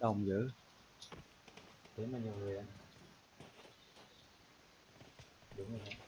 đông dữ. Thế mà nhiều người ăn đúng rồi.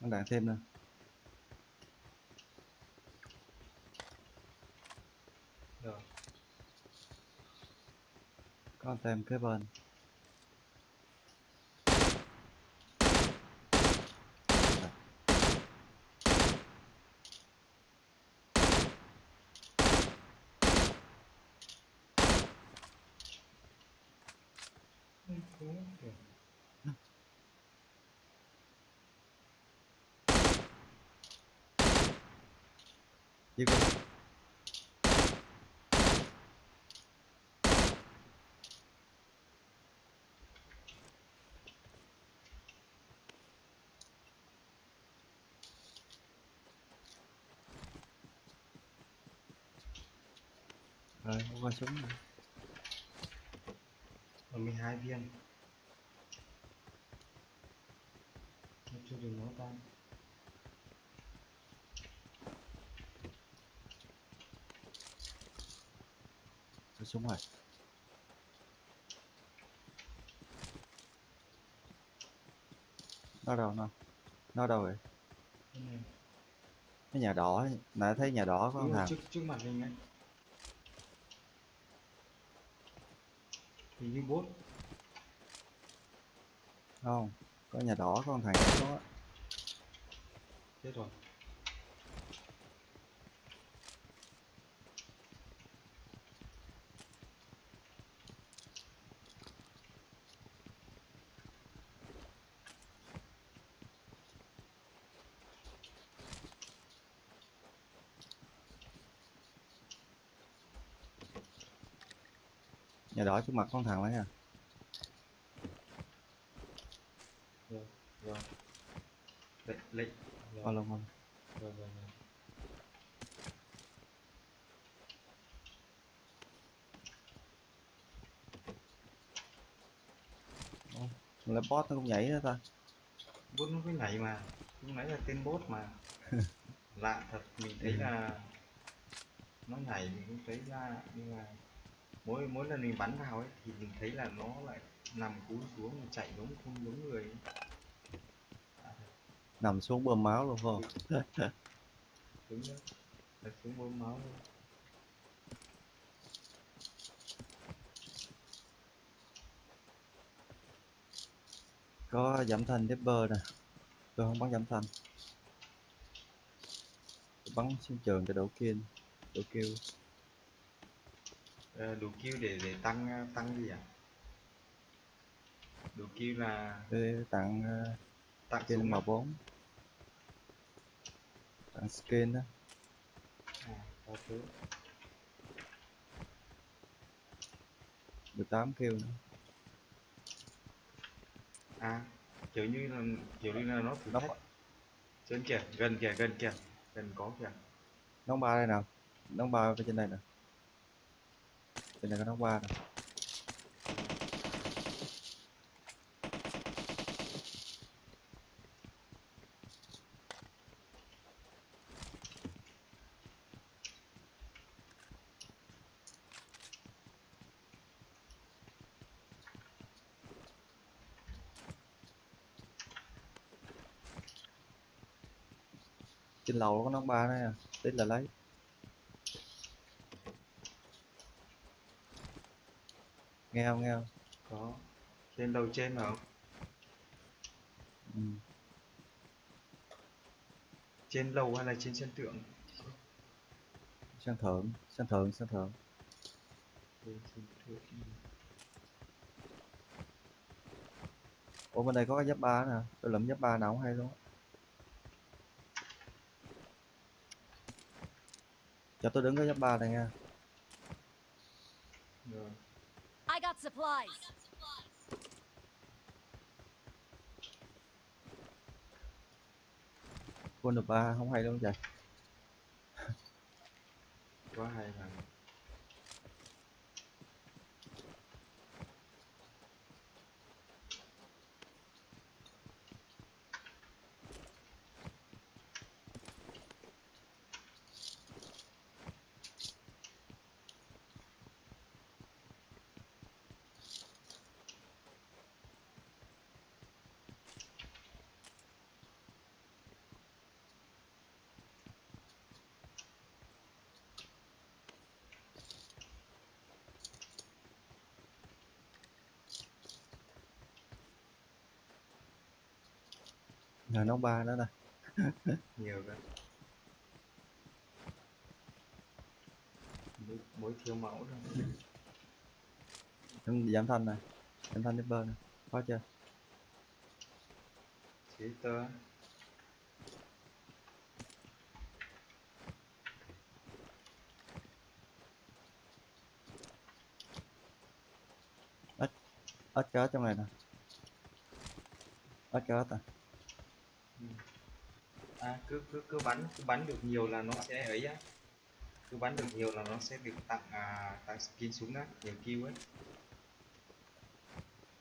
Nó đạn thêm nữa rồi. Con thêm cái bên. Giết luôn rồi không có súng này 12 viên. Cho chưa dùng nó tan. Súng rồi. Nó đâu nó nó đâu vậy? Cái nhà đỏ nãy thấy nhà đỏ có rồi, thằng. trước trước mặt mình ấy hình như bốt. Không có nhà đỏ có thằng có chết rồi nhà đỏ trước mặt con thằng đấy à? Rồi rồi lệnh lệnh rồi rồi rồi rồi là boss nó cũng nhảy đó ta. Bốt nó cứ nhảy mà. Lúc nãy là tên bốt mà. Lạ thật mình thấy là nó nhảy mình cũng thấy ra nhưng mà mỗi mỗi lần mình bắn vào ấy thì mình thấy là nó lại nằm cúi xuống chạy giống không giống người thật, nằm xuống bơm máu luôn không? Đúng đó là xuống bơm máu luôn. Có giảm thanh Depper nè. Tôi không bắn giảm thanh. Tôi bắn xuống trường cho đổ kill kill Ờ, đủ kill để để tăng tăng gì à đủ kill là Để tặng ờ, tặng skin à? M4 tặng skin đó. À, có thứ 18 kill nữa. À kiểu như là kiểu như là nó thử thách. trên kìa gần kìa gần kìa. Gần có kìa. Nón ba đây nào? Nón ba ở trên đây nè đây là có nón ba nè. Trên lầu có nón ba đấy à tí là lấy. Nghe không nghe không? Có. Trên đầu trên phải không ừ. trên lầu hay là trên sân thượng? Sân thượng sân thượng sân thượng. Ủa bên đây có cái giáp ba nè. Tôi lụm giáp ba nào cũng hay luôn cho tôi đứng cái giáp ba này nha supplies. quân được ba không hay luôn trời quá hay là là nón ba đó nè nhiều cái mỗi, thiếu mẫu thôi Em giảm thanh nè giảm thanh bơ nè có chưa? Chế tơ ít cá trong này nè. Ít cá à à cứ cứ cứ bắn cứ bắn được nhiều là nó sẽ ấy á. Cứ bắn được nhiều là nó sẽ được tặng à, tặng skin súng á nhiều kill ấy.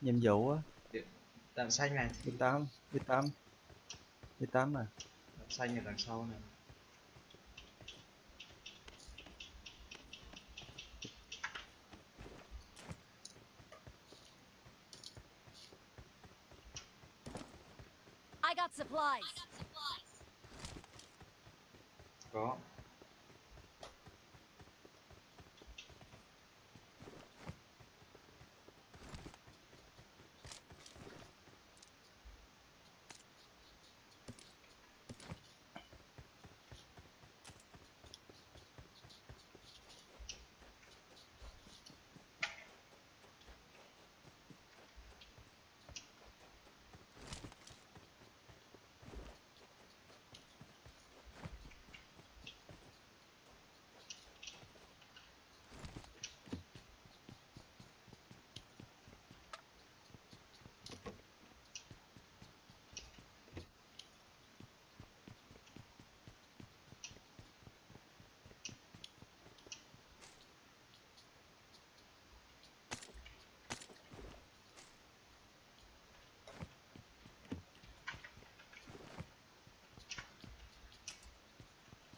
Nhiệm vụ á. Đạn xanh này. Đi tám đi tám đi tám nè. Đạn xanh ở đằng sau này supplies. có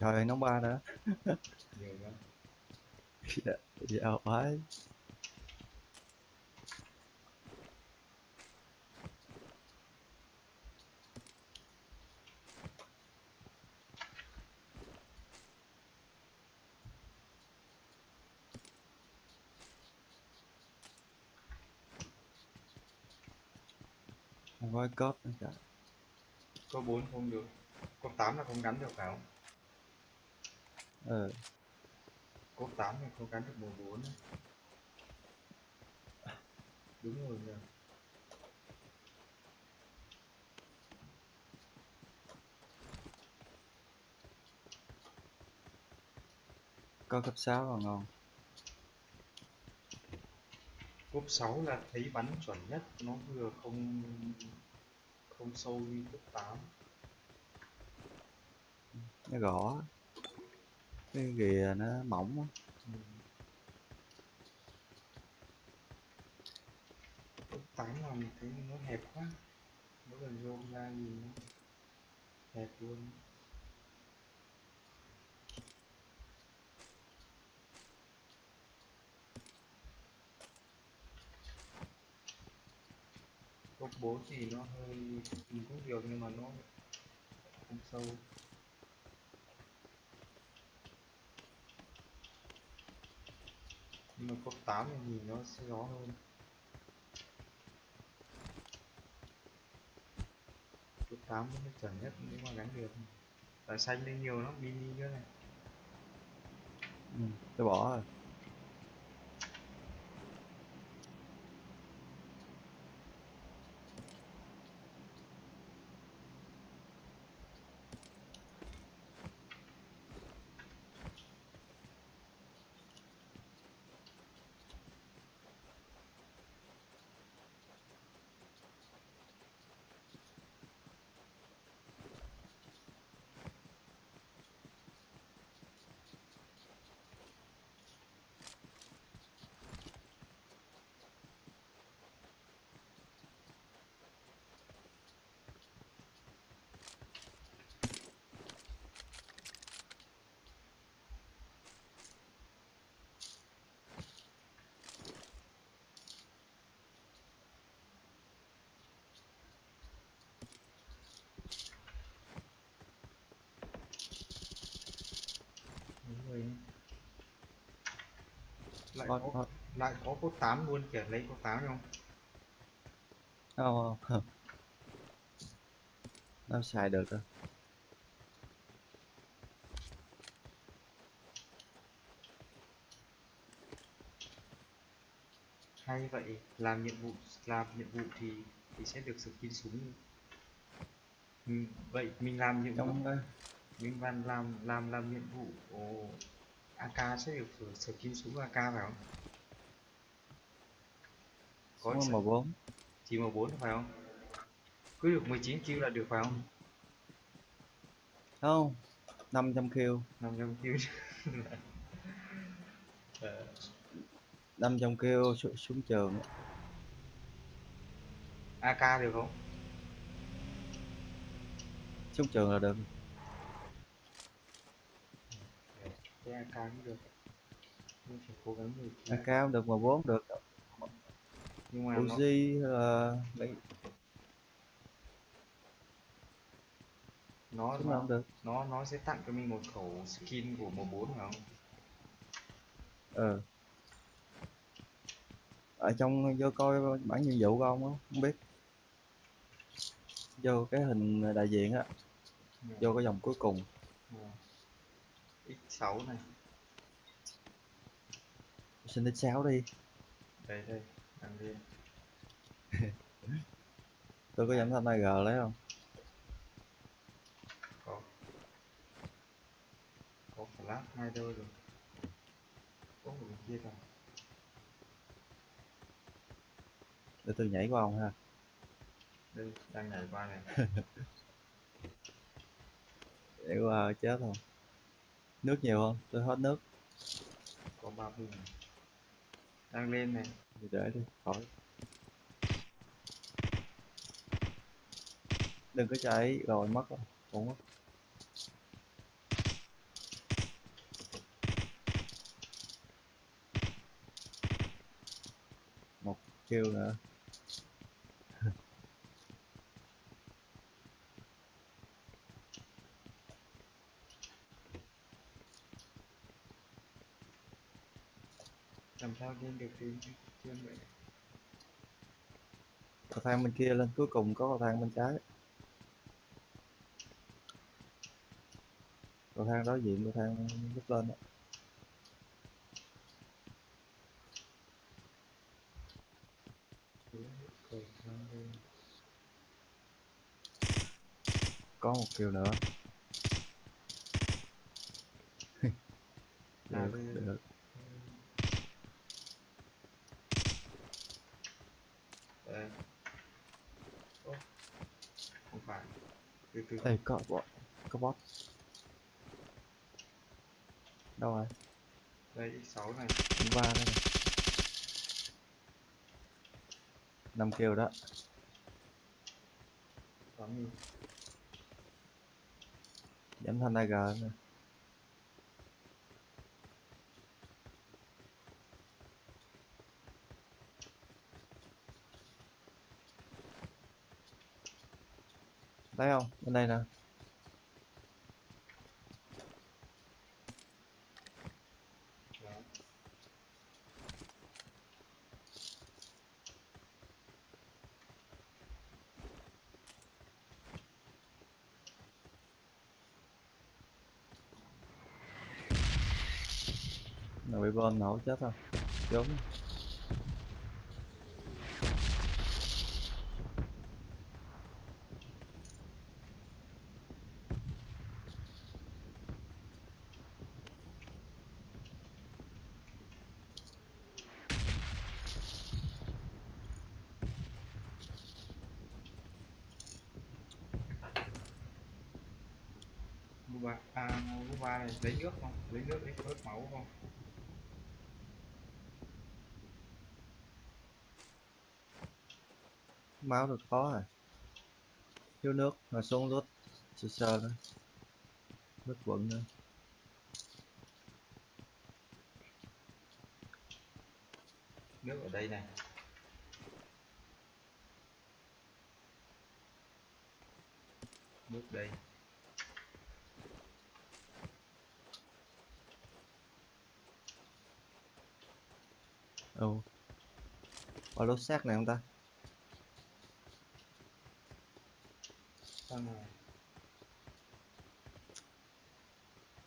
trời ơi nón ba nữa. Dạ dạ phải không có cái cốp nữa cả có bốn không được. Có tám là không gắn được phải không ờ. Có tám thì không gắn được mười bốn đúng rồi nhỉ có cấp 6 là ngon cúp 6 là thấy bắn chuẩn nhất nó vừa không không sâu như cúp 8 nó gõ cái ghìa nó mỏng quá. tắm cúp 8 là mình thấy nó hẹp quá. Mỗi lần vô ra gì nó hẹp luôn. Cúp 4 thì nó hơi, mình cũng nhiều nhưng mà nó không sâu. Nhưng mà cúp 8 thì nhìn nó sẽ rõ hơn. Cúp 8 nó chuẩn nhất nếu mà gắn được. Tại xanh lên nhiều lắm mini nữa này. Ừ, tôi bỏ rồi đúng rồi lại Hot, có hot. lại có cốt 8 luôn kìa lấy cốt 8 không không? Không nó xài được rồi hay vậy làm nhiệm vụ làm nhiệm vụ thì thì sẽ được skin súng. Ừ, vậy mình làm nhiệm vụ. Cái mình làm làm làm làm nhiệm vụ ồ, AK sẽ được skin súng AK phải không? Có có m bốn. Chỉ m 4 phải không? Cứ được 19 kill là được phải không? Không 500 kill. 500 kill. Ờ, 500 kill su- xuống trường. AK được không? Xuống trường là được AK cũng được. Cố gắng được AK không được M4 được. Nhưng mà nó, Uzi là mấy nó súng nào nó không được. nó nó sẽ tặng cho mình một khẩu skin của M4 phải không? Ờ. Ở trong vô coi bản nhiệm vụ của ông á không biết. Vô cái hình đại diện á. Vô cái dòng cuối cùng. Ờ. X6 này. Xin đến 6 đi. Đây đây đăng lên tôi có giảm thanh AG lấy không? Có. Có flash hai đôi rồi. Có một bên kia rồi. Để tôi nhảy qua ông ha. Đây đang nhảy qua này. Nhảy qua chết không nước nhiều không? Tôi hết nước. Có ba bình đang lên này. Thì để đi khỏi. Đừng có chạy rồi mất rồi cũng mất. Một kill nữa sao lên được thì trên vậy cầu thang bên kia lên cuối cùng có cầu thang bên trái. Cầu thang đối diện cầu thang lúc lên đó. Có một kiều nữa. Được, được. Ê, có bot có bot đâu rồi? Đây x6 này. Ba đây này. Năm kill đó. Bắn đi. Giảm thanh AG nè thấy không? Bên đây nè. Nó bị bom nổ chết rồi. Trốn Lu ba à lu ba này lấy nước không? Lấy nước lấy bớt máu không? Máu được có rồi thiếu nước rồi xuống lút sơ sơ nữa nước quận nữa nước ở đây này. Nước đây ừ có lốt xác này không ta?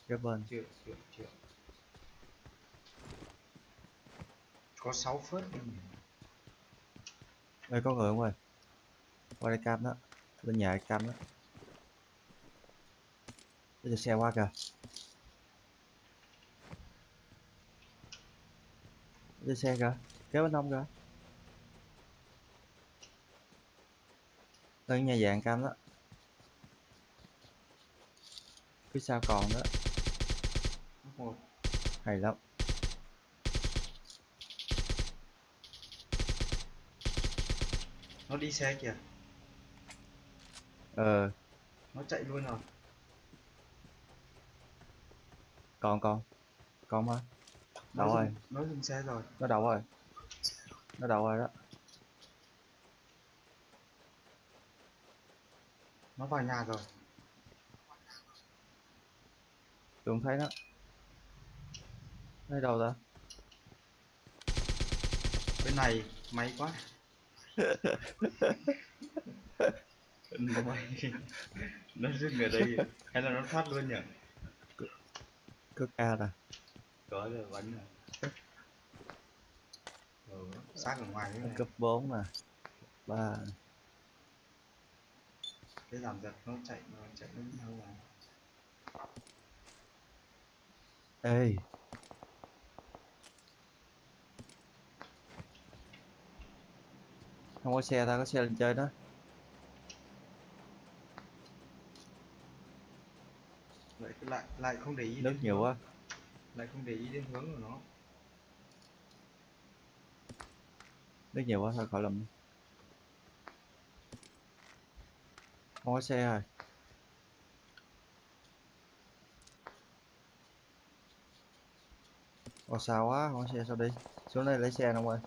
Cái bên. Chưa chưa chưa. Có 6 phớt đi đây có người không ơi? Qua đây cam đó. Bên nhà cam đó. Bây giờ xe qua kìa giờ xe kìa kéo bên hông kìa. Đây nhà dạng cam đó. Phía sau còn đó. Một hay lắm. Nó đi xe kìa. Ờ. Nó chạy luôn rồi còn còn. Còn mà đâu rồi? dừng- nó dừng xe rồi. Nó đậu rồi? Nó đậu rồi đó? Nó vào nhà rồi. Tôi không thấy nó. Thấy đâu ta? Bên này may quá. Nó may nó dừng ở đây hay là nó thoát luôn nhỉ? Cứ ca nè có rồi bắn rồi ừ, xác ở ngoài này. Cấp 4 nè. Ba. Cái giảm giật nó chạy nó chạy đến đâu mà ê. Không có xe ta có xe lên chơi đó. Lại lại lại không để ý nước nhiều quá lại không để ý đến hướng của nó. Nước nhiều quá thôi khỏi lầm. Không có xe rồi. Ồ sao quá, không có xe sao đi? Xuống đây lấy xe nè ông ơi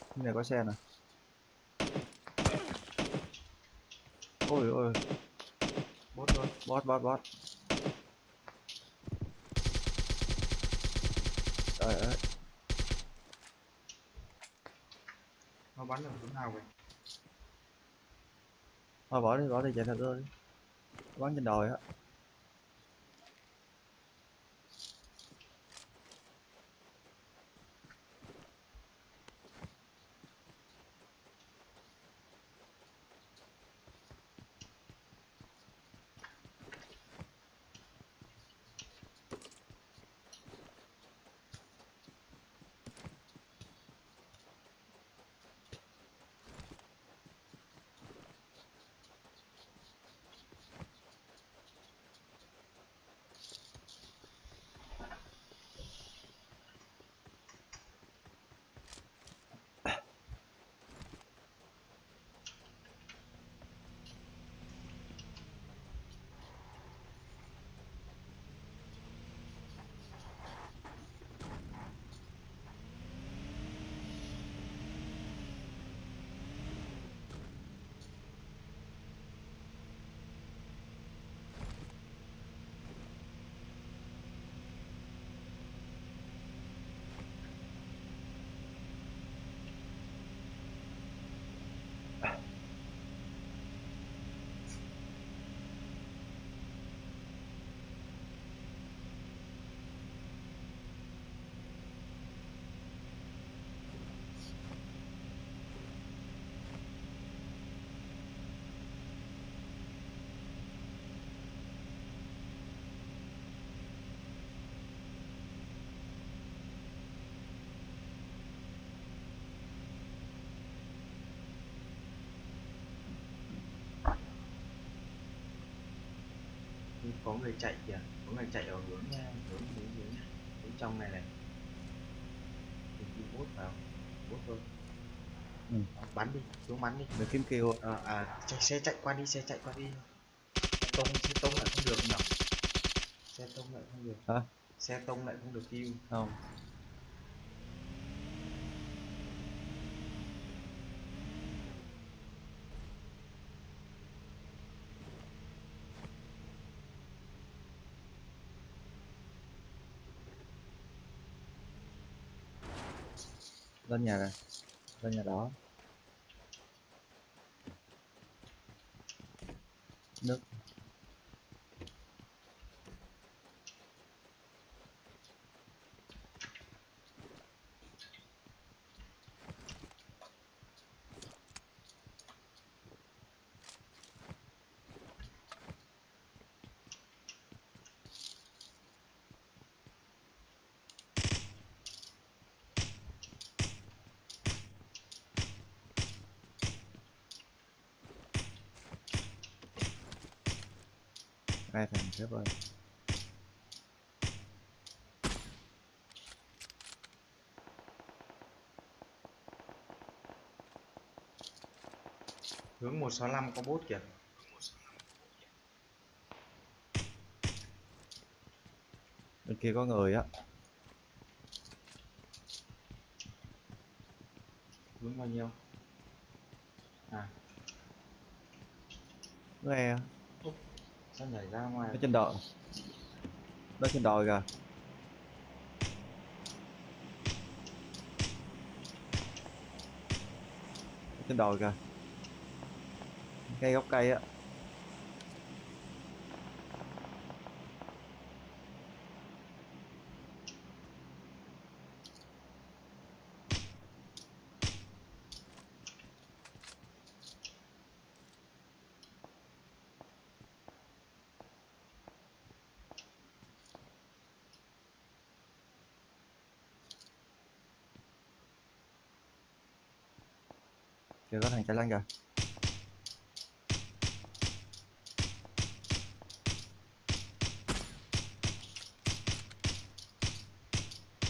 Cái này có xe nè. Ôi ôi, thôi bot bot bot Trời ơi, nó bắn ở hướng nào vậy? Thôi bỏ đi, bỏ đi, chạy thật đi. Bắn trên đồi á có người chạy kìa có người chạy ở hướng ờ, hướng hướng hướng, hướng trong này này. Thì đi bốt vào bốt thôi. Ừ. bắn đi xuống bắn đi. Để kiếm kêu à, à chạy, xe chạy qua đi xe chạy qua đi. Tông xe tông lại không được nhỉ xe tông lại không được. Hả? Xe tông lại không được kêu. Không lên nhà rồi lên nhà đó. Thằng xếp ơi. Hướng 165 có bốt kìa. Bên kia có người á. Hướng bao nhiêu? À. Nghe sao nhảy ra ngoài. Nó trên đồi. Nó trên đồi kìa. Trên đồi kìa. Cây gốc cây á. Kìa có thằng chạy lên kìa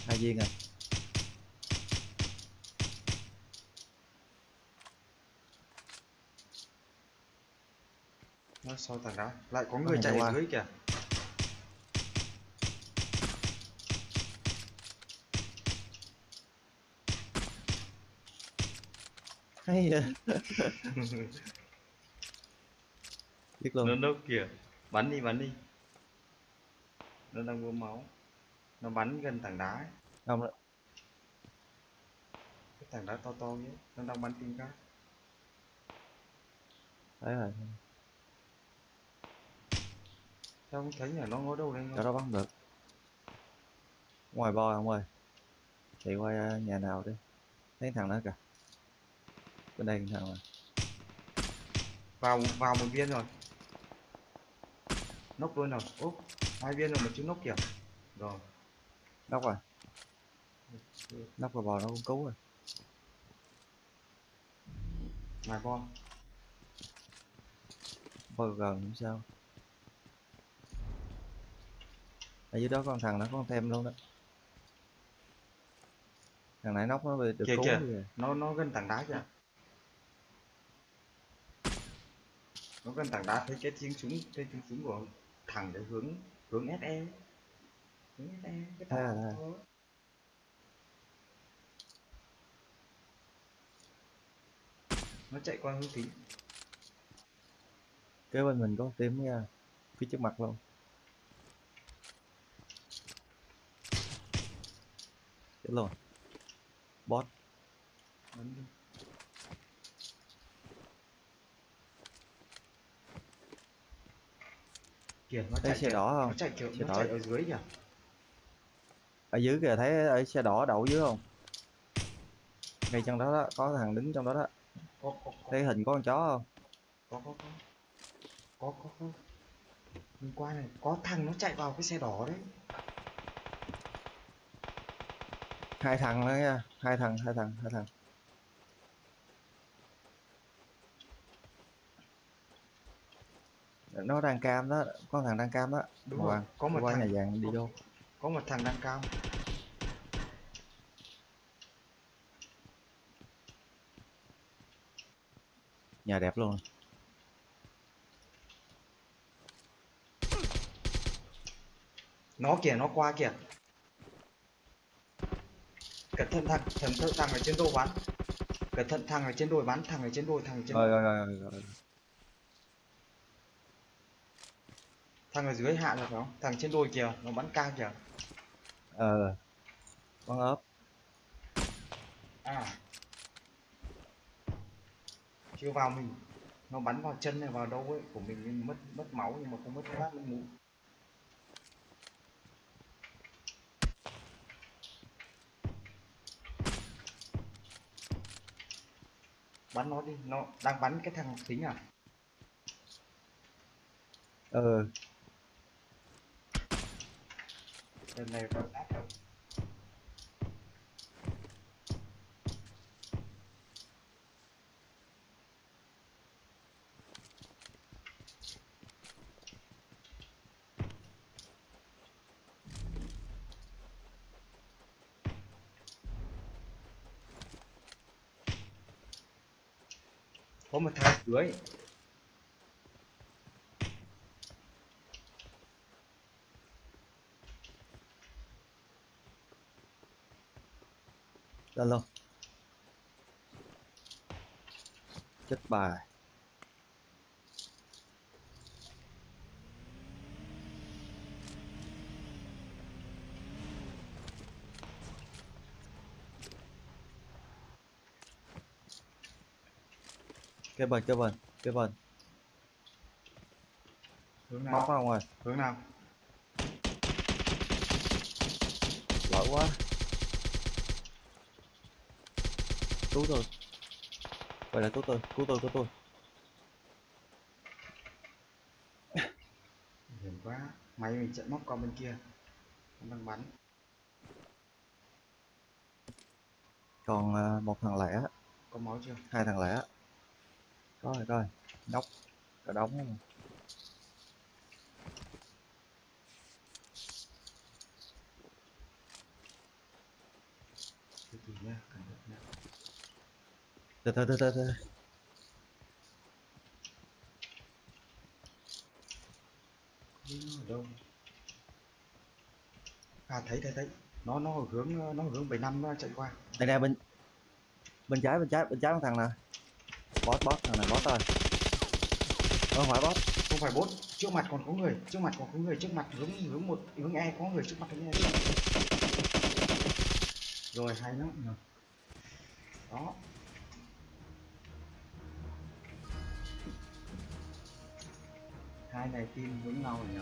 hai viên à. Nó sau tảng đá lại có người thằng chạy dưới kìa hay vậy? Biết luôn. Nó đâu kìa. Bắn đi bắn đi. Nó đang bơm máu. Nó bắn gần tảng đá ấy. không đó. cái tảng đá to to ấy nó đang bắn tim cát thấy rồi. Sao không thấy nhỉ nó ngó đâu đây đó bắn được. Ngoài bo ông ơi. Chạy qua nhà nào đi. Thấy thằng đó kìa bên đây thằng mà. Vào vào một viên rồi. Nốc luôn rồi úp hai viên rồi mà chưa nốc kìa. Rồi. Nóc rồi. Nóc rồi bò nó cũng cứu rồi. Ngoài con. Bò gần không sao. Ở dưới đó con thằng nó con thêm luôn đó. Thằng nãy nóc nó bị được Kìa, cứu kìa. kìa nó nó gần tảng đá kìa nó gần tảng đá thấy cái tiếng súng cái tiếng súng của thằng cái hướng hướng SE hướng SE cái À, tảng à. ấy. nó chạy qua hướng tím kế bên mình có tím nha phía trước mặt luôn chết luôn. Bot. Bắn đi kìa nó thấy chạy xe đỏ nó không chạy kiểu Xe nó đỏ. chạy ở dưới kìa ở dưới kìa thấy ở xe đỏ đậu dưới không? Ngay trong đó, đó có thằng đứng trong đó đó. Có có có. Thấy hình có con chó không? Có có có. Có có có. Hôm qua này có thằng nó chạy vào cái xe đỏ đấy. Hai thằng đó nha. Hai thằng hai thằng hai thằng nó đang cam đó có thằng đang cam đó. Đúng Hoàng, rồi có một qua thằng nhà vàng đi vô. có một thằng đang cao nhà đẹp luôn. Nó kìa nó qua kìa. Cẩn thận thằng thằng thằng, thằng ở trên đồi bắn. Cẩn thận thằng ở trên đồi bắn thằng ở trên đồi thằng ở trên rồi rồi rồi, rồi, rồi. Thằng ở dưới hạ rồi phải không? Thằng trên đồi kìa nó bắn cao kìa. Ờ. Con ốp à. Chưa vào mình. Nó bắn vào chân này vào đâu ấy của mình nhưng mất mất máu nhưng mà không mất phát mất mũ bắn nó đi nó đang bắn cái thằng xính à? Ờ lần này vào nát rồi có một thằng dưới. Lên luôn chết bà cái bên cái bên cái bên hướng móc nào? không rồi hướng nào? Lỗi quá cứu tôi. Quay lại cứu tôi cứu tôi cứu tôi. Hiểm quá máy mình chạy móc qua bên kia. Nó đang bắn. Còn à, một thằng lẻ. Có máu chưa? Hai thằng lẻ. Có. Rồi coi. Nóc cả đống. luôn. từ từ nha cẩn thận nha từ từ từ từ từ đâu à thấy thấy thấy. Nó nó hướng nó hướng 75 nó chạy qua. Đây nè bên bên trái bên trái bên trái con thằng nè boss boss thằng này boss rồi. Không phải boss không phải bốt trước mặt còn có người trước mặt còn có người trước mặt hướng hướng một hướng e có người trước mặt hướng e rồi hay lắm. Đó hai này team hướng nhau rồi nhỉ?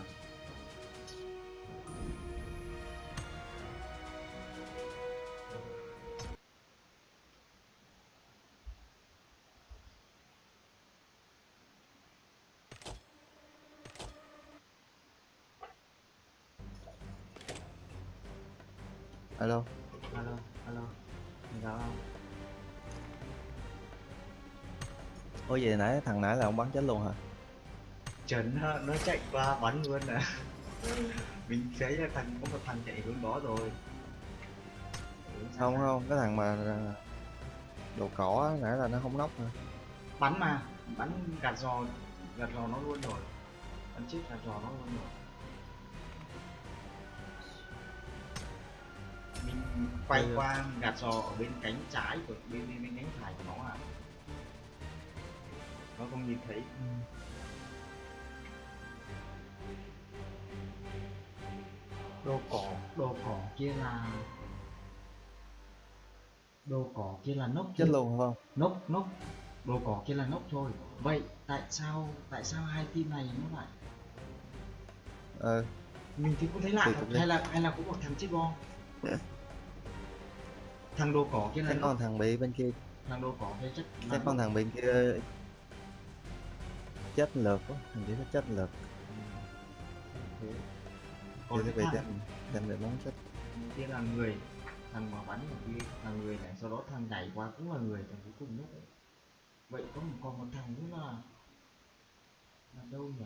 Alo. Alo alo. Dạ ôi vậy nãy thằng nãy là ông bắn chết luôn hả trần nó, chạy qua bắn luôn à mình thấy là thằng có một thằng chạy hướng đó rồi. Không không cái thằng mà à, đồ cỏ nãy là nó không nóc hả bắn mà bắn gạt giò gạt giò nó luôn rồi. Bắn chết gạt giò nó luôn rồi. Mình quay Ừ. qua gạt giò ở bên cánh trái của bên bên, bên cánh phải của nó à nó không nhìn thấy đồ cỏ đồ cỏ kia là đồ cỏ kia là nốc luôn phải không nốc nốc. Đồ cỏ kia là nốc thôi. Vậy tại sao tại sao hai team này nó lại ờ. Mình thì cũng thấy lạ. Thật cũng hay là hay là cũng một thằng chết bom? Thằng đồ cỏ kia là con thằng bị bên kia. Thằng đồ cỏ kia chắc chắc con thằng bên kia. Chết lượt quá. Thằng kia nó chết lượt Thế. Bị thằng đem đem về món chết kia là người thằng mà bắn ở kia là người này sau đó thằng nhảy qua cũng là người thằng cuối cùng nhất đấy. Vậy có một còn một thằng nữa là là đâu nhỉ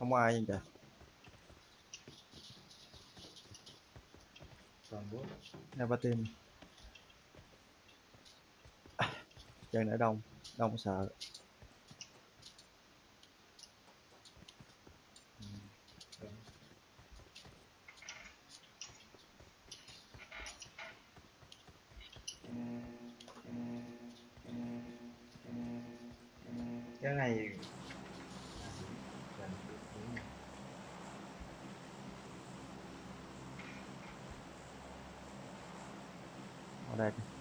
không ai nhưng trời toàn hai ba team. Chân ở đông đông sợ. Cái này à, gần đúng rồi. Ở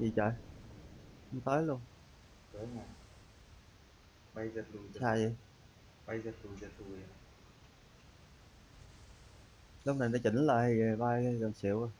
gì trời? Không tới luôn. Đấy mà bay giật lùi giật xa vậy? bay giật lùi giật lùi lúc này nó chỉnh lại bay gần xịu rồi.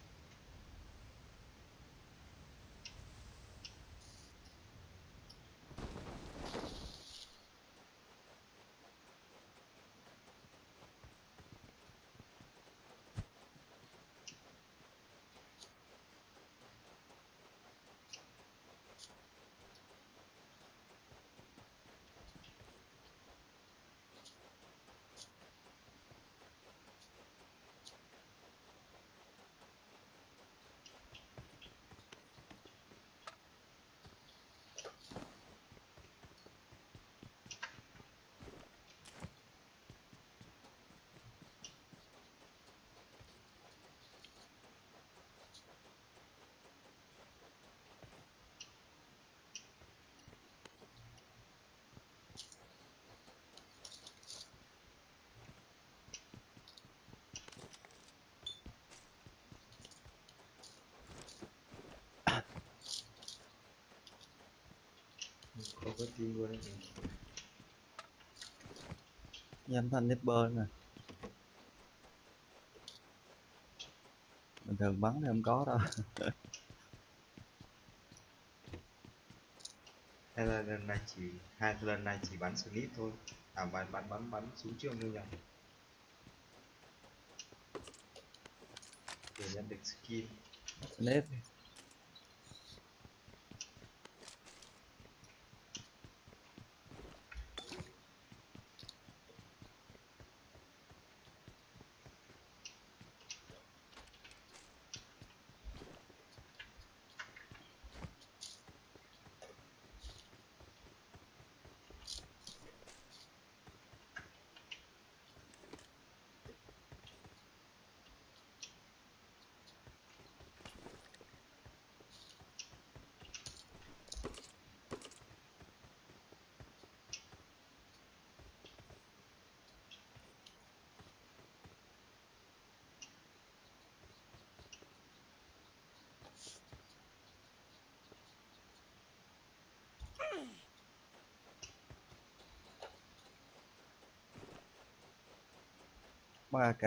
Không có team luôn âm thanh nipper nè. Bình thường bắn thì không có đâu. Hay là lần này chỉ hai lần này chỉ bắn snip thôi. À bắn bắn bắn bắn súng trường thôi nhỉ. Để nhận được skin. Nếp ba AK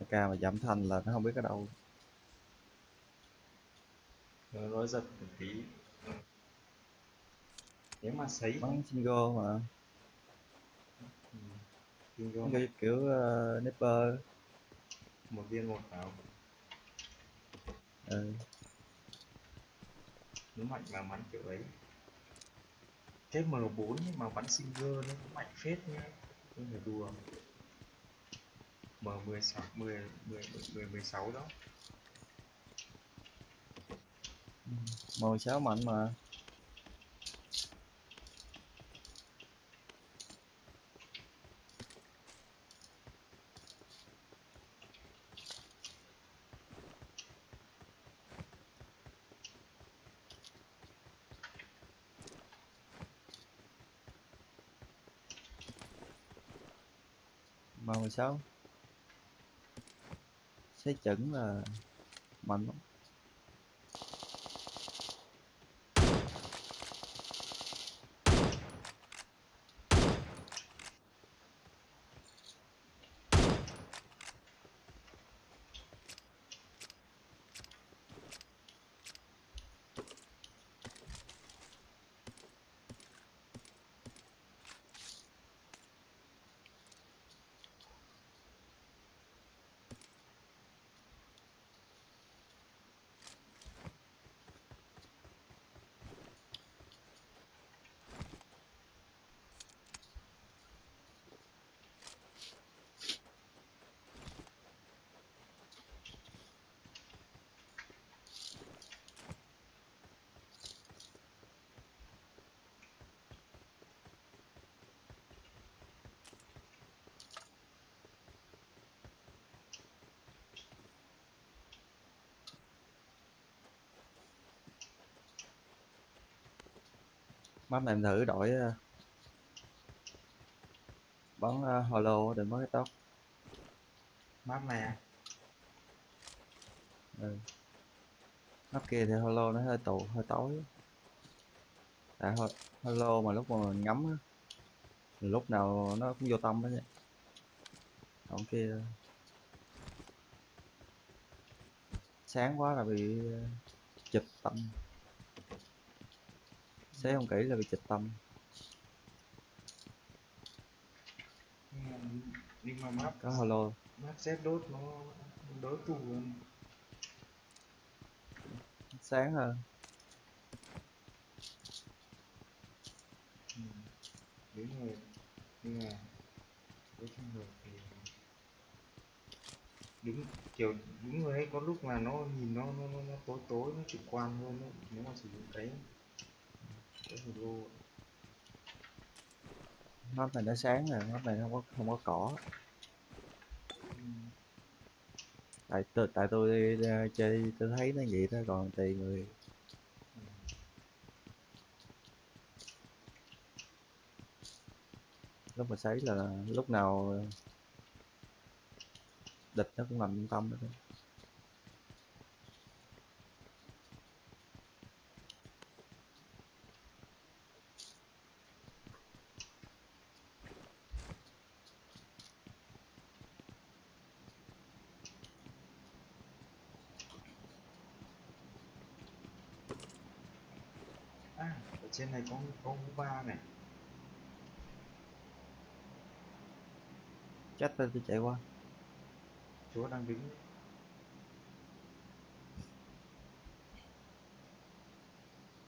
AK mà giảm thanh là nó không biết ở đâu. Nó nói giật một tí. Nếu mà sấy bắn single mà. Ừ, vô kiểu, uh, nipper. Một viên một vào ừ. nó mạnh mà bắn kiểu ấy cái M4 nhưng mà bắn single nó cũng mạnh phết nhá. Không phải đùa M16 10 10 10 16 đó. M16 mạnh mà. màu mười sáu sẽ chuẩn là mạnh lắm. Map này em thử đổi ờ, bắn uh, holo để mất cái tóc map này à? ừ. Map kia thì holo nó hơi tụ hơi tối tại ho- holo mà lúc mà mình ngắm á lúc nào nó cũng vô tâm hết vậy còn kia sáng quá là bị ờ, chụp tâm xé không kỹ là bị chụp tâm. Nhưng mà, map có holo map Z đốt nó đỡ tù hơn sáng hơn ừ. đúng rồi. Nhưng mà với trường hợp thì đúng kiểu đúng rồi đấy có lúc mà nó nhìn nó nó, nó, nó tối tối nó chủ quan hơn đấy nếu mà sử dụng cái cái video lô này nó sáng rồi map này không có không có cỏ. Tại tôi tại tôi ờ, chơi, tôi thấy nó vậy thôi còn tùy người. Lúc mà sấy là lúc nào ờ, địch nó cũng nằm trong tâm đó. À ở trên này có có ba này. Chắc tôi tôi chạy qua. Chúa đang đứng.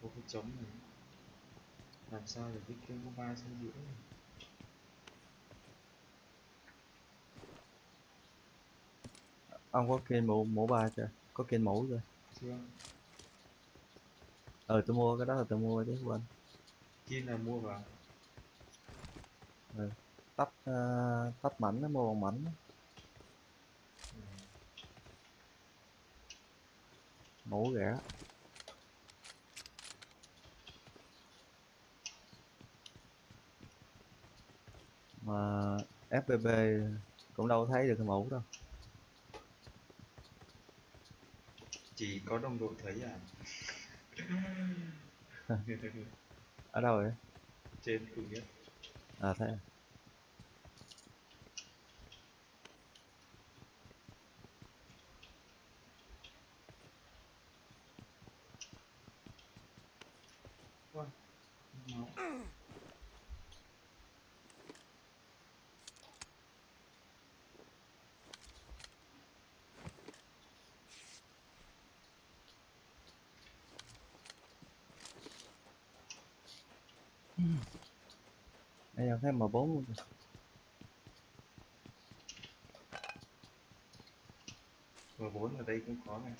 Có cái trống này. Làm sao để cái kêu hú ba xuống giữa này? ông có kênh mũ mũ ba chưa? Có kênh mũ chưa chưa ờ tôi mua cái đó là tôi mua chứ quên. Kim là mua vào. Tách uh, tách mảnh nó mua bằng mảnh ừ. mũ rẻ. Mà FPP cũng đâu thấy được cái mũ đâu. Chỉ có đồng đội thấy à ở đâu vậy? Trên cùng nhất. À thấy à. Ôi, máu Đây thêm M4 luôn. M4 ở đây cũng có này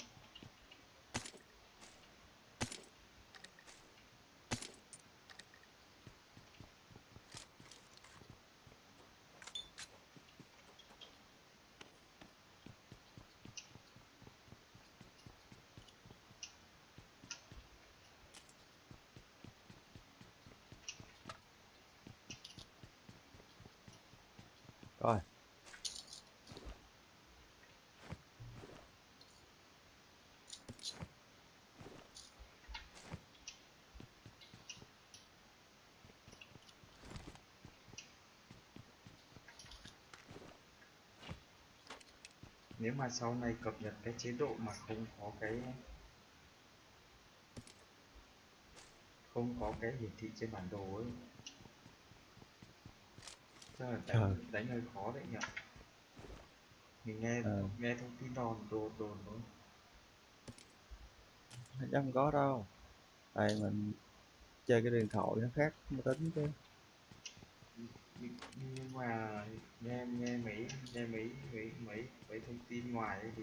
coi nếu mà sau này cập nhật cái chế độ mà không có cái không có cái hiển thị trên bản đồ ấy. Chắc là đánh, đánh hơi khó đấy nhỉ? Mình nghe Ờ. nghe thông tin đồn đồn đồn thôi. Chắc không có đâu. Tại mình chơi cái điện thoại nó khác máy tính chứ nhưng mà nghe nghe mấy nghe mấy mấy mấy mấy thông tin ngoài thì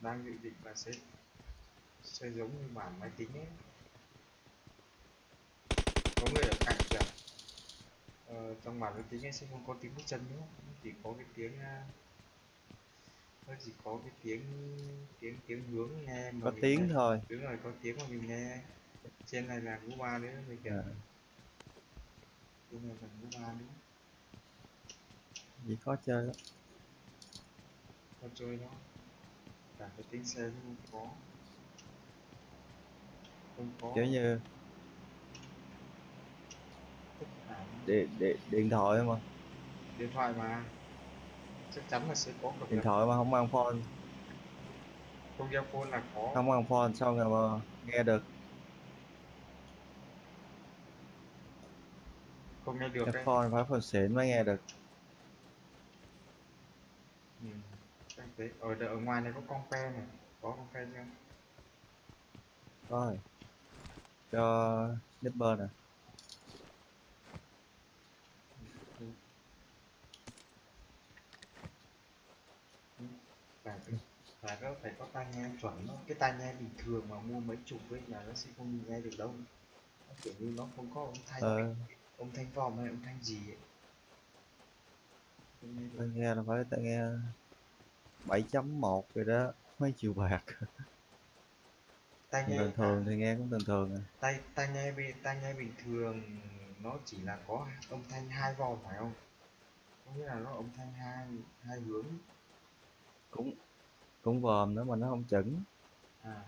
đang dự định là sẽ sẽ giống như bản máy tính ấy. Có người ở cạnh kìa. Ờ, trong bản máy tính ấy sẽ không có tiếng bước chân nữa chỉ có cái tiếng à, nó chỉ có cái tiếng tiếng tiếng hướng nghe mà có tiếng nghe. thôi. đúng rồi có tiếng mà mình nghe. Trên này là ngũ ba nữa mình kìa. À, trên này là ngũ ba nữa gì khó chơi lắm. Con chơi nó cả cái tiếng xe cũng không có. Không có. Kiểu như điện, điện, điện thoại mà điện thoại mà. Chắc chắn là sẽ có cập điện thoại mà không mang phone không đeo phone là có. Không mang phone sao mà nghe được không nghe được cái đấy. phone phải phone xịn mới nghe được. Ừ. chắc thế ở ngoài này có con pe này. Có con pe chưa? Rồi. Cho nipper nè. Ừ. Ừ. phải có phải có tai nghe chuẩn đó cái tai nghe bình thường mà mua mấy chục ấy là nó sẽ không nghe được đâu. Nó kiểu như nó không có thanh. Ờ âm thanh vòm hay âm thanh gì ấy? Không nghe là phải tai nghe 7.1 rồi đó mấy triệu bạc. Tai nghe thường thường thì nghe cũng thường thường à. Tai tai nghe bình tai nghe bình thường nó chỉ là có âm thanh hai vòng phải không? Có nghĩa là nó âm thanh hai hai hướng. Cũng cũng vòm nữa mà nó không chuẩn à.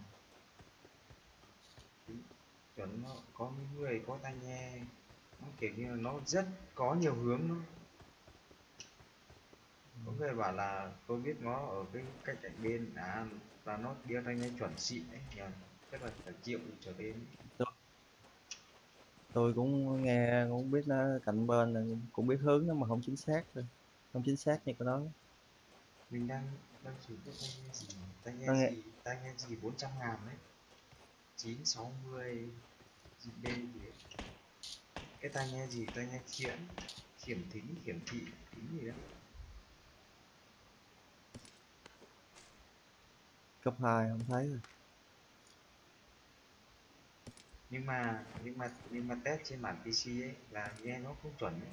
Chuẩn nó có những người có tai nghe nó kiểu như là nó rất có nhiều hướng nó có người bảo là tôi biết nó ở cái cách cạnh bên à là nó đeo tai nghe chuẩn xịn đấy nhờ chắc là phải triệu trở lên. Tôi, tôi cũng nghe cũng biết nó cạnh bên là cũng biết hướng nó mà không chính xác thôi. Không chính xác như cái đó. Mình đang đang sử dụng tai nghe gì tai nghe nghe gì tai nghe gì 400 ngàn đấy? 960 GB gì ấy. Cái tai nghe gì? Tai nghe khiển khiển thính khiển thị thính gì đó cấp 2 không thấy rồi. Nhưng mà nhưng mà nhưng mà test trên bản PC ấy là nghe nó không chuẩn ấy.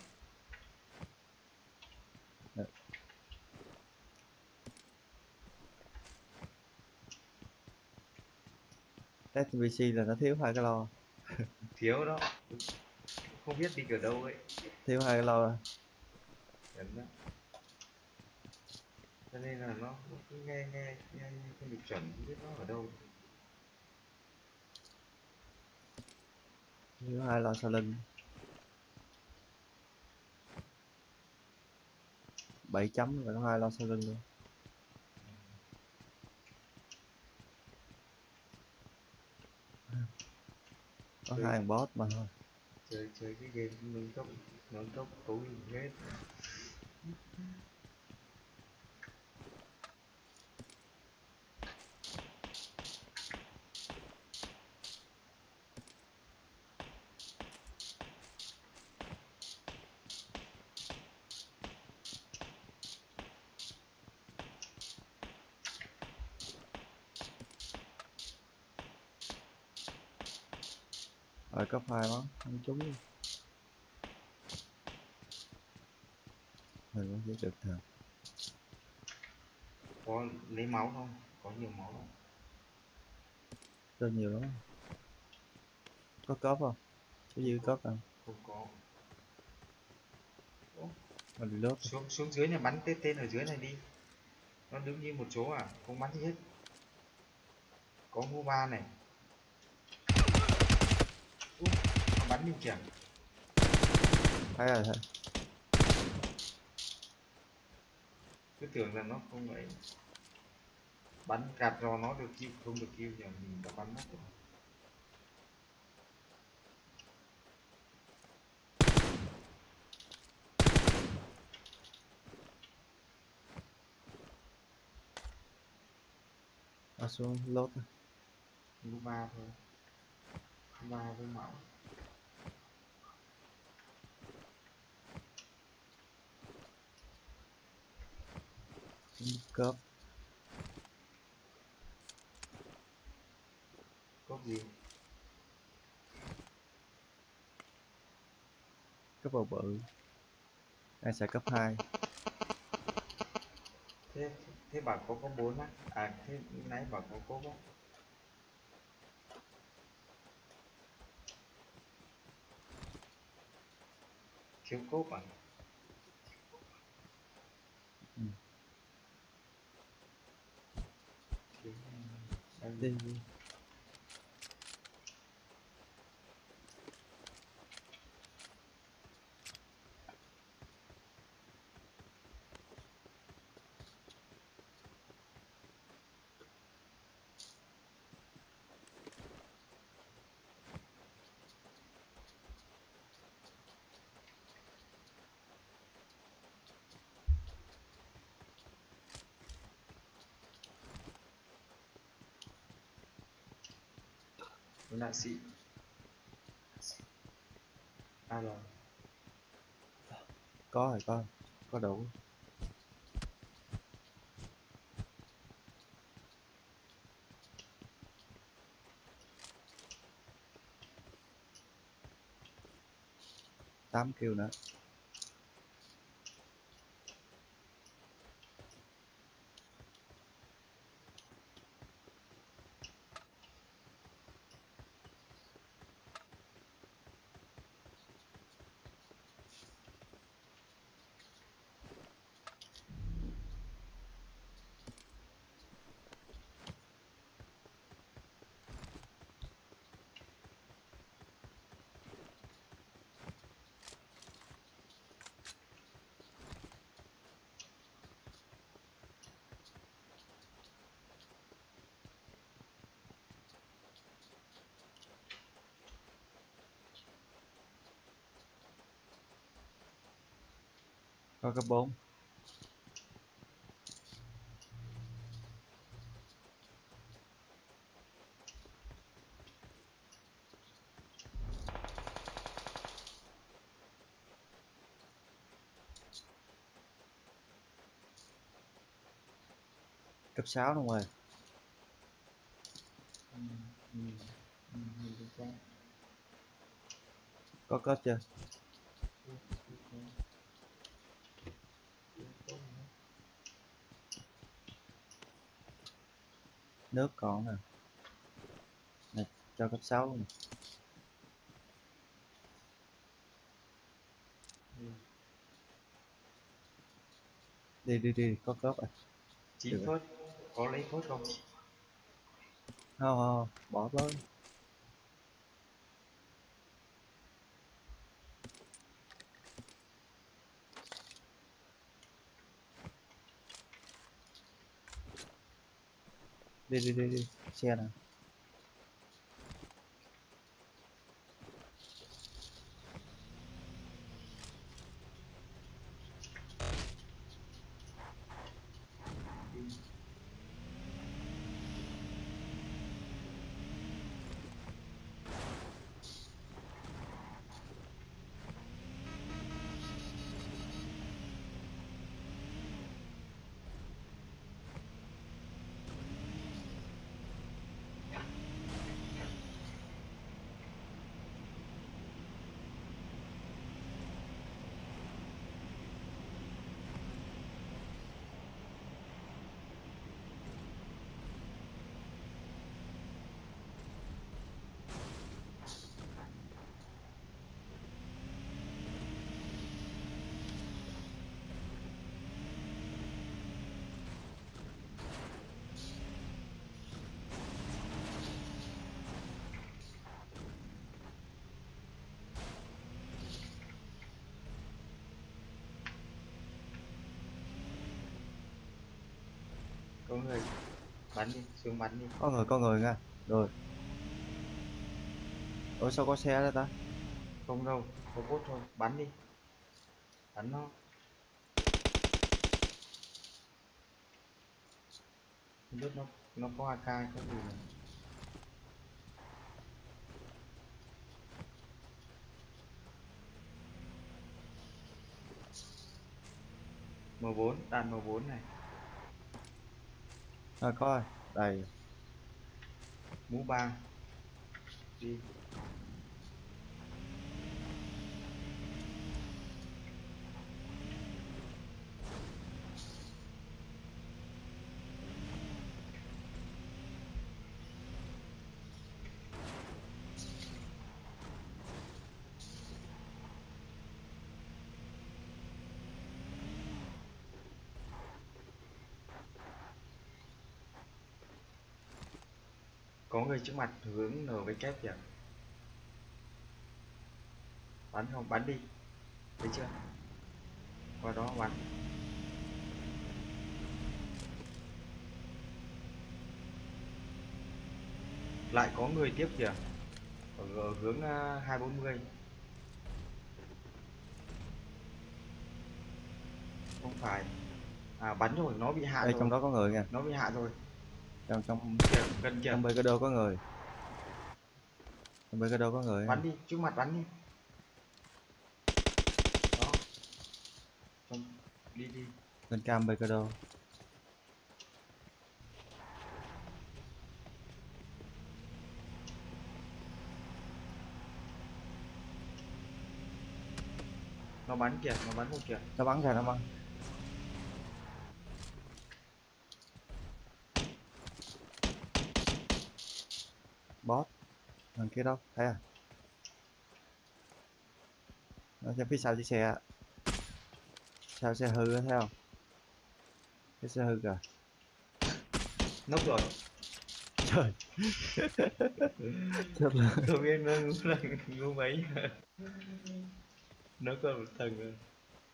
Test trên PC là nó thiếu hai cái lo. Thiếu đó không biết đi ở đâu ấy. Thiếu hai cái Chuẩn đó cho nên là nó cứ nghe nghe nghe không được chuẩn không biết nó ở đâu. Thiếu hai lo sau lưng bảy chấm và hai lo sau lưng luôn. Có hai thằng boss mà thôi chơi chơi cái game nâng cấp nâng cấp tối hết. Rồi cấp hai đó không trúng mình vẫn chỉ được thật. Có lấy máu không? Có nhiều máu không? Rất nhiều lắm. Có cốp không? Có dư cốp không? Không có. Mình lướt xuống xuống dưới này bắn tên tên ở dưới này đi. Nó đứng như một chỗ à? Không bắn gì hết. Có ngô ba này Úp, nó bắn mình kìa. Thấy rồi thấy cứ tưởng là nó không ấy bắn cạt rò nó được kêu không được kêu giờ mình đã bắn mất rồi ở xuống lốt. Lũ ba thôi. Ba với mẫu cớp có gì? Cấp bầu bự. Ai xài cấp 2 thế thế bà có có bốn á? À thế nãy bà có cốt á thiếu cốt à? Ừ. thiếu đâu đi là gì? sĩ à rồi. Có rồi con có đủ. Tám kêu nữa. Có cấp 4 cấp 6 luôn rồi rồi. có cấp chưa Ừ, được rồi. Được rồi. nước còn nè nè cho cấp 6 luôn nè. Ừ. đi đi đi có cấp à Được. phút có lấy phút không không không, bỏ tới đi đi đi đi xe nè có người. Bắn đi xuống bắn đi. Có người có người nha. Rồi. Ủa sao có xe đó ta? Không đâu có bốt thôi. Bắn đi. Bắn nó. Không biết nó nó có AK có gì mà. M4 đạn M4 này à, coi. Đây. Mũ ba. Đi. Có người trước mặt hướng N với kép kìa. Bắn không? Bắn đi. Thấy chưa? Qua đó bắn. Lại có người tiếp kìa. Ở, ở hướng à, 240 không phải. À bắn rồi nó bị hạ đây rồi. trong đó có người nha nó bị hạ rồi trong trong kìa gần kìa. trong cái đô có người. Trong cái đô có người. Bắn đi trước mặt bắn đi. Đó. Trong, đi đi. Bên cam cái đô nó bắn kìa nó bắn một kìa. Nó bắn ra nó bắn boss thằng kia đâu? Thấy à? Nó xem phía sau chiếc xe sao xe hư thấy không? Cái xe hư kìa. Nốc rồi. Trời. Thật là tôi biết nó là ngu mấy. Nó có một thằng rồi.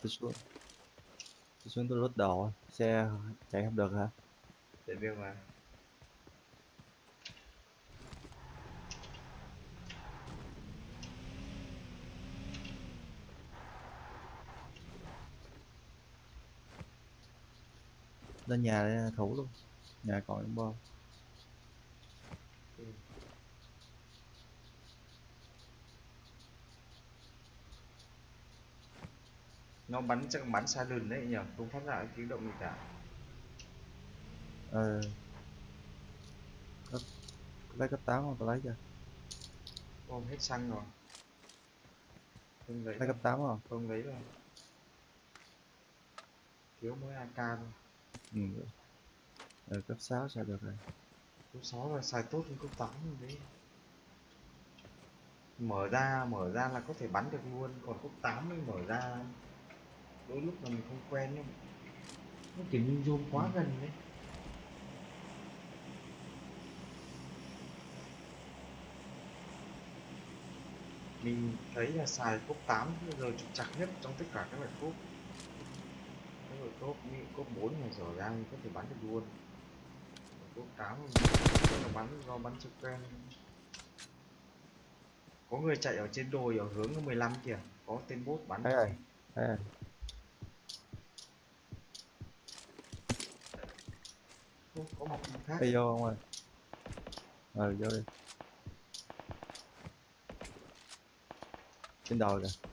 Tôi xuống. Tôi xuống tôi lút đồ xe chạy không được hả? Để biết mà lên nhà để thủ luôn. Nhà còn những bom. Nó bắn chắc bắn xa lùn đấy nhỉ? Không phát ra tiếng động gì cả. Ờ. Cấp lấy cấp 8 không lấy cho ôm hết xăng rồi. Không lấy lấy cấp 8 không không lấy rồi thiếu mỗi AK thôi ừ. ờ, cấp 6 sao được rồi? Cấp 6 là xài tốt hơn cấp 8 rồi đấy. Mở ra mở ra là có thể bắn được luôn còn cấp 8 mới mở ra. Đôi lúc là mình không quen ấy. nó kiểu như zoom quá gần đấy. Mình thấy là xài cốc 8 bây giờ trục chặt nhất trong tất cả các loại cốc như cốc 4 này rõ ràng có thể bắn được luôn. Cốc 8 là bắn do bắn trực quen có người chạy ở trên đồi ở hướng 15 kìa có tên bốt bắn thấy rồi thấy rồi Ô, có một khác. Đi vô không ơi? Ờ vô đi. Trên đồi kìa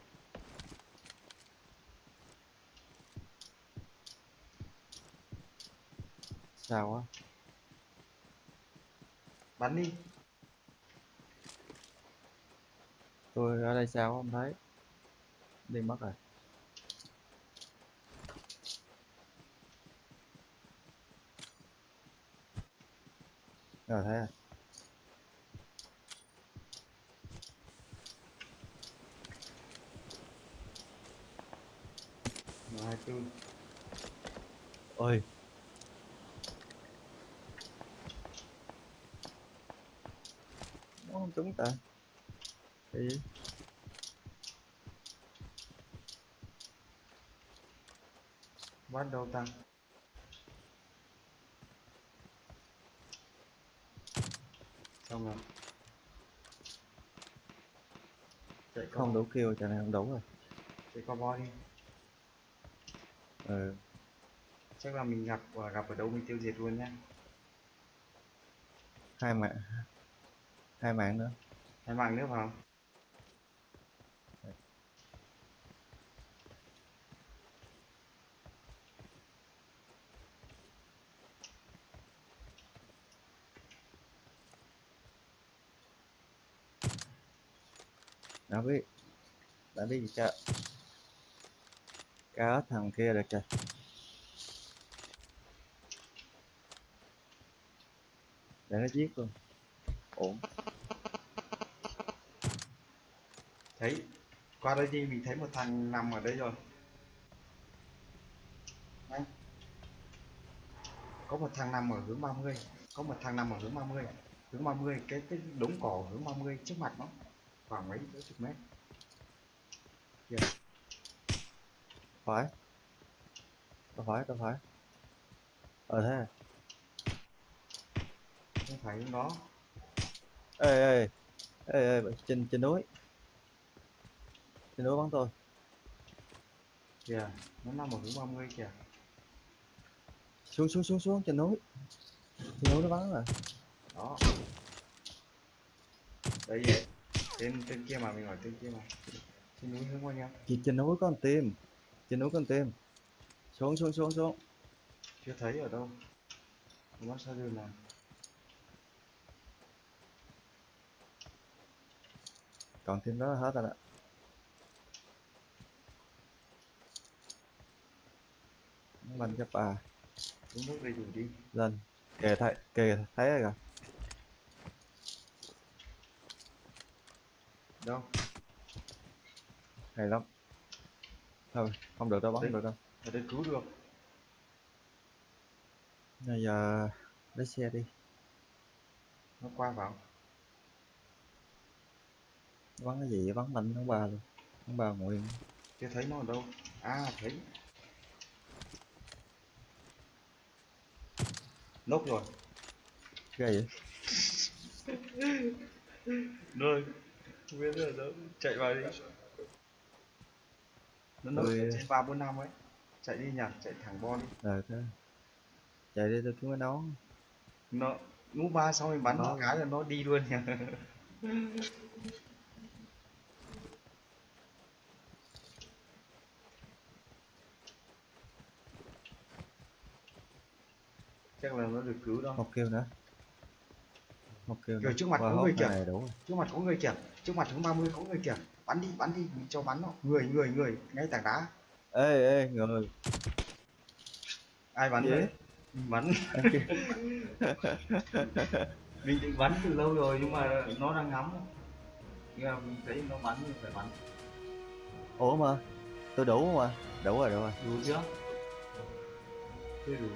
sao quá bắn đi. Tôi ở đây sao không thấy. Đi mất rồi. Rồi thấy rồi hai tư ôi chúng ta. Thì bắt đầu tăng. Xong rồi. Chạy không đấu kêu chả này không đấu rồi. Chạy qua bo đi. Ừ. Chắc là mình gặp gặp ở đâu mình tiêu diệt luôn nhá. Hai mẹ hai mạng nữa. Hai mạng nữa vào đã biết. Đã biết gì chưa? Cá thằng kia được kìa để nó giết luôn. Ổn thấy qua đây đi mình thấy một thằng nằm ở đây rồi. Đấy. có một thằng nằm ở hướng 30 có một thằng nằm ở hướng 30 hướng 30 cái cái đống cỏ hướng 30 trước mặt nó khoảng mấy mấy chục mét. Phải. Đâu phải đâu phải. Ờ thế à? không phải đó. Ê ê ê ê trên trên núi trên núi bắn tôi. Kìa nó nằm ở hướng 30 kìa. Xuống xuống xuống xuống trên núi. Trên núi nó bắn rồi đó. Đây vậy. Tên tên kia mà mình hỏi tên kia mà. Trên núi hướng bao nhiêu? Chị trên núi có con tim. Trên núi có con tim. Xuống xuống xuống xuống. Chưa thấy ở đâu. Nó sao đường nào? Còn tim đó là hết rồi đó Banh cho bà. Uống nước đầy đủ đi. Lên. Kề thấy kề thấy rồi kìa. đâu? Hay lắm. Thôi không được đâu bắn được đâu. Ở đây cứu được. Bây giờ lấy xe đi. Nó qua vào. Bắn cái gì bắn mạnh ông bà luôn. Ông bà nguyện chưa thấy nó ở đâu. À thấy nốc rồi. Ghê vậy? Rồi không biết ở đâu chạy vào đi. Nó nốc trên ba bốn năm ấy. Chạy đi nhỉ chạy thẳng bo đi. Ờ thế. Chạy đi tôi kiếm cái nón nó ngũ ba xong rồi bắn Nó- cái là nó đi luôn nhỉ chắc là nó được cứu đâu một kêu nữa. Một kêu nữa. trước mặt có người kìa. rồi. trước mặt có người kìa. Trước mặt hướng 30 có người kìa. Bắn đi bắn đi. Mình cho bắn nó. Người người người. Ngay tảng đá. Ê ê người. Ai bắn đấy bắn. Mình định bắn từ lâu rồi nhưng mà nó đang ngắm. Nhưng mà mình thấy nó bắn mình phải bắn. Ủa mà tôi đủ mà đủ rồi đủ rồi. Đủ chưa? Chưa đủ